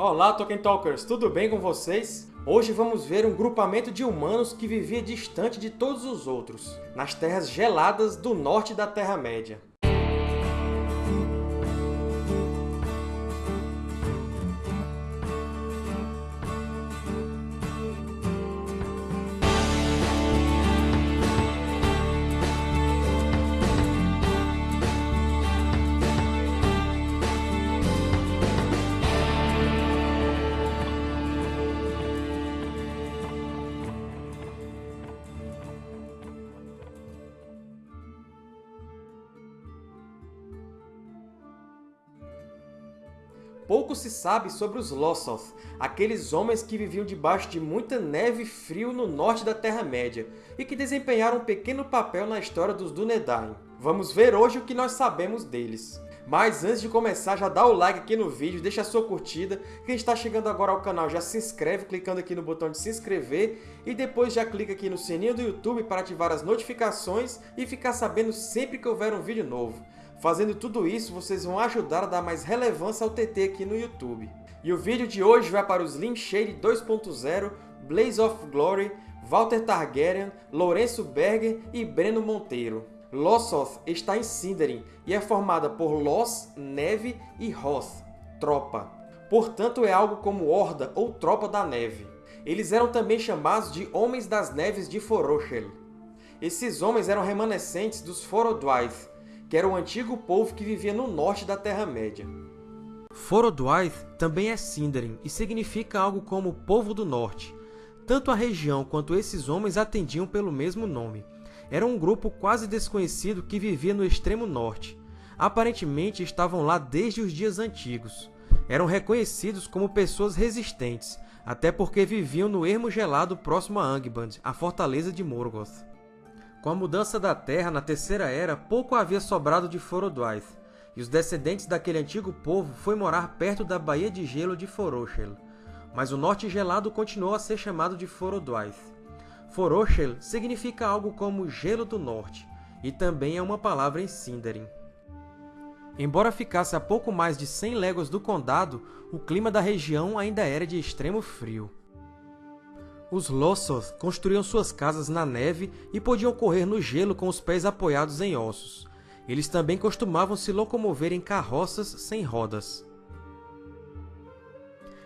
Olá, Tolkien Talkers! Tudo bem com vocês? Hoje vamos ver um grupamento de humanos que vivia distante de todos os outros, nas terras geladas do norte da Terra-média. Pouco se sabe sobre os Lossoth, aqueles homens que viviam debaixo de muita neve e frio no norte da Terra-média, e que desempenharam um pequeno papel na história dos Dúnedain. Vamos ver hoje o que nós sabemos deles. Mas antes de começar, já dá o like aqui no vídeo, deixa a sua curtida. Quem está chegando agora ao canal já se inscreve clicando aqui no botão de se inscrever e depois já clica aqui no sininho do YouTube para ativar as notificações e ficar sabendo sempre que houver um vídeo novo. Fazendo tudo isso, vocês vão ajudar a dar mais relevância ao TT aqui no YouTube. E o vídeo de hoje vai para os Slim Shade 2.0, Blaze of Glory, Walter Targaryen, Lourenço Berger e Breno Monteiro. Lossoth está em Sindarin e é formada por Los, neve, e Hoth, tropa. Portanto, é algo como Horda ou Tropa da Neve. Eles eram também chamados de Homens das Neves de Forochel. Esses homens eram remanescentes dos Forodwaith, que era o antigo povo que vivia no norte da Terra-média. Forodwaith também é Sindarin e significa algo como Povo do Norte. Tanto a região quanto esses homens atendiam pelo mesmo nome. Era um grupo quase desconhecido que vivia no extremo norte. Aparentemente estavam lá desde os dias antigos. Eram reconhecidos como pessoas resistentes, até porque viviam no ermo gelado próximo a Angband, a fortaleza de Morgoth. Com a mudança da Terra na Terceira Era, pouco havia sobrado de Forodwaith, e os descendentes daquele antigo povo foi morar perto da Baía de Gelo de Forochel. Mas o Norte Gelado continuou a ser chamado de Forodwaith. Forochel significa algo como Gelo do Norte, e também é uma palavra em Sindarin. Embora ficasse a pouco mais de 100 léguas do condado, o clima da região ainda era de extremo frio. Os Lossoth construíam suas casas na neve e podiam correr no gelo com os pés apoiados em ossos. Eles também costumavam se locomover em carroças sem rodas.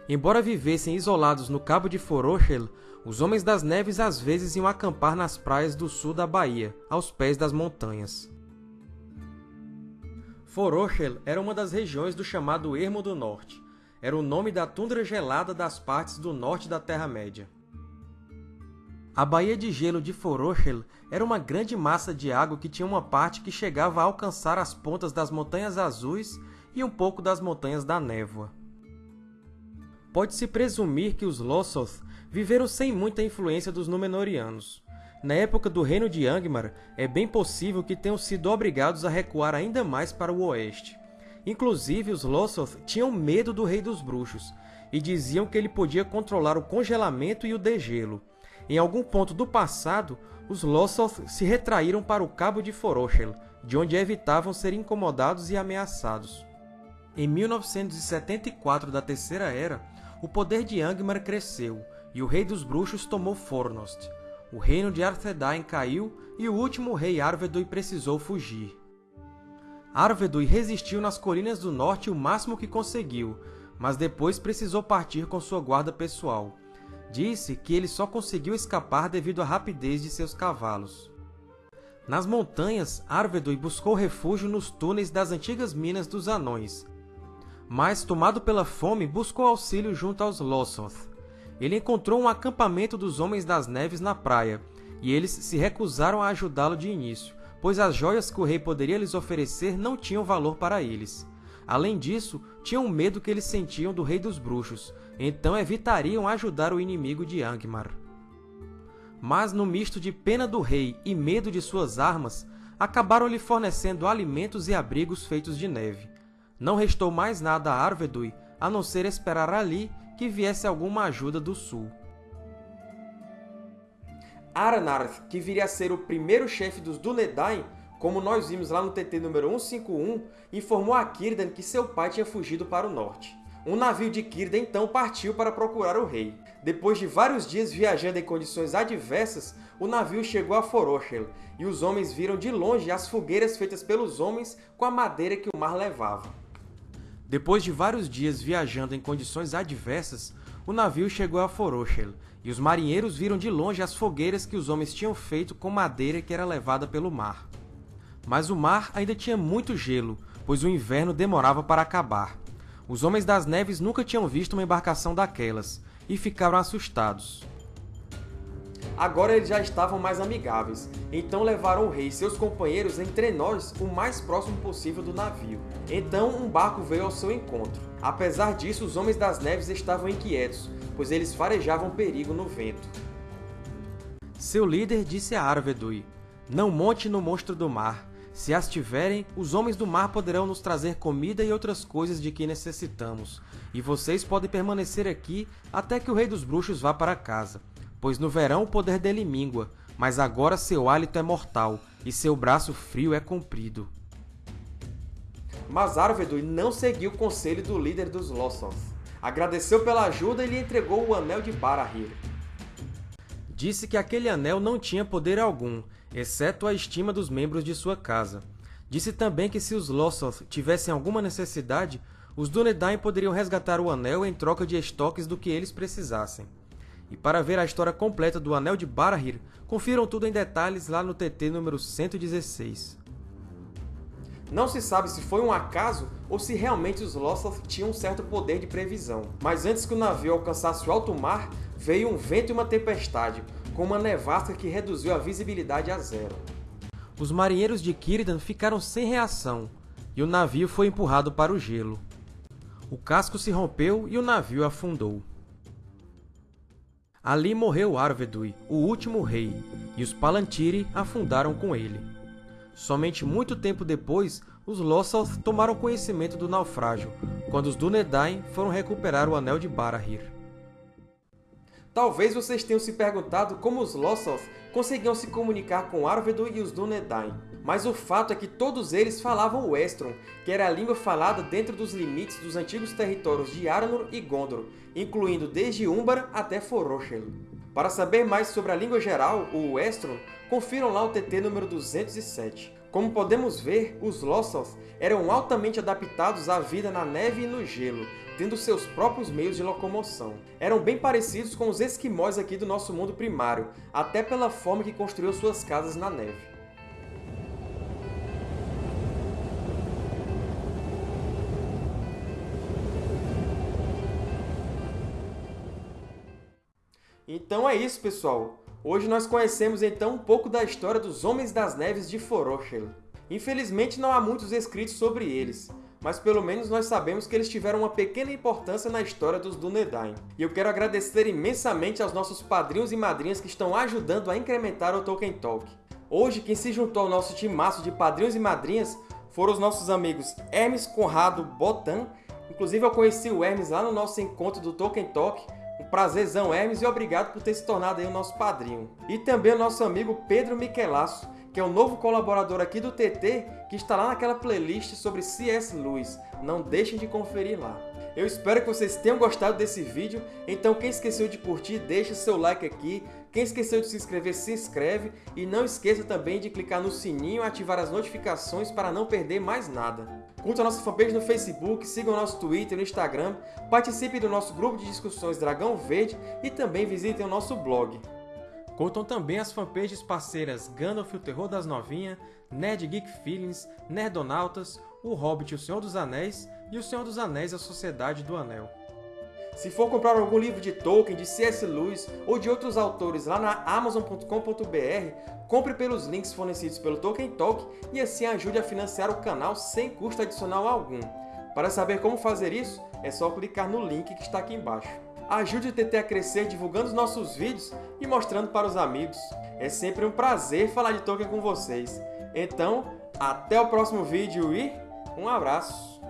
Embora vivessem isolados no Cabo de Forochel, os Homens das Neves às vezes iam acampar nas praias do sul da Bahia, aos pés das montanhas. Forochel era uma das regiões do chamado Ermo do Norte. Era o nome da tundra gelada das partes do norte da Terra-média. A Baía de Gelo de Forochel era uma grande massa de água que tinha uma parte que chegava a alcançar as pontas das Montanhas Azuis e um pouco das Montanhas da Névoa. Pode-se presumir que os Lossoth viveram sem muita influência dos Númenóreanos. Na época do reino de Angmar, é bem possível que tenham sido obrigados a recuar ainda mais para o oeste. Inclusive, os Lossoth tinham medo do Rei dos Bruxos, e diziam que ele podia controlar o congelamento e o degelo, em algum ponto do passado, os Lossoth se retraíram para o Cabo de Forochel, de onde evitavam ser incomodados e ameaçados. Em 1974 da Terceira Era, o poder de Angmar cresceu, e o Rei dos Bruxos tomou Fornost. O reino de Arthedain caiu, e o último rei Arvedui precisou fugir. Arvedui resistiu nas colinas do norte o máximo que conseguiu, mas depois precisou partir com sua guarda pessoal. Disse que ele só conseguiu escapar devido à rapidez de seus cavalos. Nas montanhas, Arvedui buscou refúgio nos túneis das antigas minas dos Anões, mas, tomado pela fome, buscou auxílio junto aos Lossoth. Ele encontrou um acampamento dos Homens das Neves na praia, e eles se recusaram a ajudá-lo de início, pois as joias que o rei poderia lhes oferecer não tinham valor para eles. Além disso, tinham medo que eles sentiam do Rei dos Bruxos, então evitariam ajudar o inimigo de Angmar. Mas, no misto de pena do rei e medo de suas armas, acabaram lhe fornecendo alimentos e abrigos feitos de neve. Não restou mais nada a Arvedui a não ser esperar ali que viesse alguma ajuda do sul. Aranarth, que viria a ser o primeiro chefe dos Dúnedain, como nós vimos lá no TT número 151, informou a Círdan que seu pai tinha fugido para o norte. Um navio de Círida então partiu para procurar o rei. Depois de vários dias viajando em condições adversas, o navio chegou a Foroshel, e os homens viram de longe as fogueiras feitas pelos homens com a madeira que o mar levava. Depois de vários dias viajando em condições adversas, o navio chegou a Foroshel, e os marinheiros viram de longe as fogueiras que os homens tinham feito com madeira que era levada pelo mar. Mas o mar ainda tinha muito gelo, pois o inverno demorava para acabar. Os Homens das Neves nunca tinham visto uma embarcação daquelas, e ficaram assustados. Agora eles já estavam mais amigáveis, então levaram o rei e seus companheiros entre nós o mais próximo possível do navio. Então um barco veio ao seu encontro. Apesar disso, os Homens das Neves estavam inquietos, pois eles farejavam perigo no vento. Seu líder disse a Arvedui, Não monte no monstro do mar. Se as tiverem, os homens do mar poderão nos trazer comida e outras coisas de que necessitamos, e vocês podem permanecer aqui até que o Rei dos Bruxos vá para casa. Pois no verão o poder dele mingua, mas agora seu hálito é mortal, e seu braço frio é comprido. Mas Arvedui não seguiu o conselho do líder dos Lossoth. Agradeceu pela ajuda e lhe entregou o Anel de Barahir. Disse que aquele anel não tinha poder algum, exceto a estima dos membros de sua casa. Disse também que se os Lossoth tivessem alguma necessidade, os Dúnedain poderiam resgatar o Anel em troca de estoques do que eles precisassem. E para ver a história completa do Anel de Barahir, confiram tudo em detalhes lá no TT número 116. Não se sabe se foi um acaso ou se realmente os Lossoth tinham um certo poder de previsão. Mas antes que o navio alcançasse o alto mar, veio um vento e uma tempestade, com uma nevasca que reduziu a visibilidade a zero. Os marinheiros de Círdan ficaram sem reação, e o navio foi empurrado para o gelo. O casco se rompeu e o navio afundou. Ali morreu Arvedui, o último rei, e os Palantiri afundaram com ele. Somente muito tempo depois, os Lossoth tomaram conhecimento do naufrágio, quando os Dúnedain foram recuperar o Anel de Barahir. Talvez vocês tenham se perguntado como os Lossoth conseguiam se comunicar com Arvedo e os Dúnedain. Mas o fato é que todos eles falavam o Estron, que era a língua falada dentro dos limites dos antigos territórios de Arnor e Gondor, incluindo desde Umbara até Foroshel. Para saber mais sobre a língua geral, o Estron, confiram lá o TT número 207. Como podemos ver, os Lossoth eram altamente adaptados à vida na neve e no gelo, tendo seus próprios meios de locomoção. Eram bem parecidos com os esquimós aqui do nosso mundo primário, até pela forma que construiu suas casas na neve. Então é isso, pessoal! Hoje nós conhecemos então um pouco da história dos Homens das Neves de Foroshel. Infelizmente não há muitos escritos sobre eles, mas pelo menos nós sabemos que eles tiveram uma pequena importância na história dos Dúnedain. E eu quero agradecer imensamente aos nossos padrinhos e madrinhas que estão ajudando a incrementar o Tolkien Talk. Hoje, quem se juntou ao nosso timaço de padrinhos e madrinhas foram os nossos amigos Hermes Conrado Botan. Inclusive, eu conheci o Hermes lá no nosso encontro do Tolkien Talk. Um prazerzão, Hermes, e obrigado por ter se tornado aí o nosso padrinho. E também o nosso amigo Pedro Michelasso, que é o novo colaborador aqui do TT, que está lá naquela playlist sobre C.S. Lewis. Não deixem de conferir lá. Eu espero que vocês tenham gostado desse vídeo, então quem esqueceu de curtir, deixa seu like aqui. Quem esqueceu de se inscrever, se inscreve. E não esqueça também de clicar no sininho e ativar as notificações para não perder mais nada. Curta a nossa fanpage no Facebook, siga o nosso Twitter e no Instagram, participe do nosso grupo de discussões Dragão Verde e também visitem o nosso blog. Contam também as fanpages parceiras Gandalf o Terror das Novinhas, Nerd Geek Feelings, Nerdonautas, O Hobbit e o Senhor dos Anéis e O Senhor dos Anéis a Sociedade do Anel. Se for comprar algum livro de Tolkien, de C.S. Lewis ou de outros autores lá na Amazon.com.br, compre pelos links fornecidos pelo Tolkien Talk e assim ajude a financiar o canal sem custo adicional algum. Para saber como fazer isso, é só clicar no link que está aqui embaixo. Ajude o TT a crescer divulgando os nossos vídeos e mostrando para os amigos. É sempre um prazer falar de Tolkien com vocês. Então, até o próximo vídeo e um abraço!